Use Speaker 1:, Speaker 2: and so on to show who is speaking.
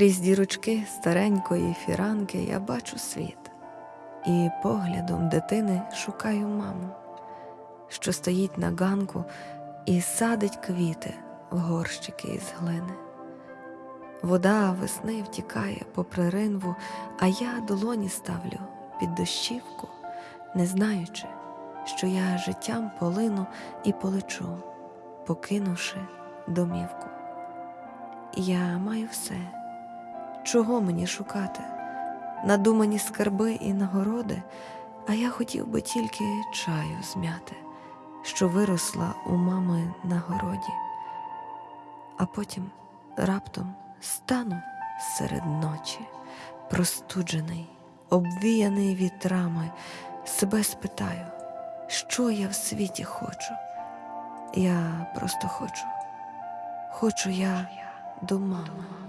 Speaker 1: Крізь дірочки старенької фіранки я бачу світ, і поглядом дитини шукаю маму, що стоїть на ганку і садить квіти в горщики із глини. Вода весни втікає попри ринву, а я долоні ставлю під дощівку, не знаючи, що я життям полину і полечу, покинувши домівку. Я маю все. Чого мені шукати? Надумані скарби і нагороди, а я хотів би тільки чаю змяти, що виросла у мами на городі. А потім раптом стану серед ночі, простуджений, обвіяний вітрами, себе спитаю, що я в світі хочу. Я просто хочу, хочу я до мами.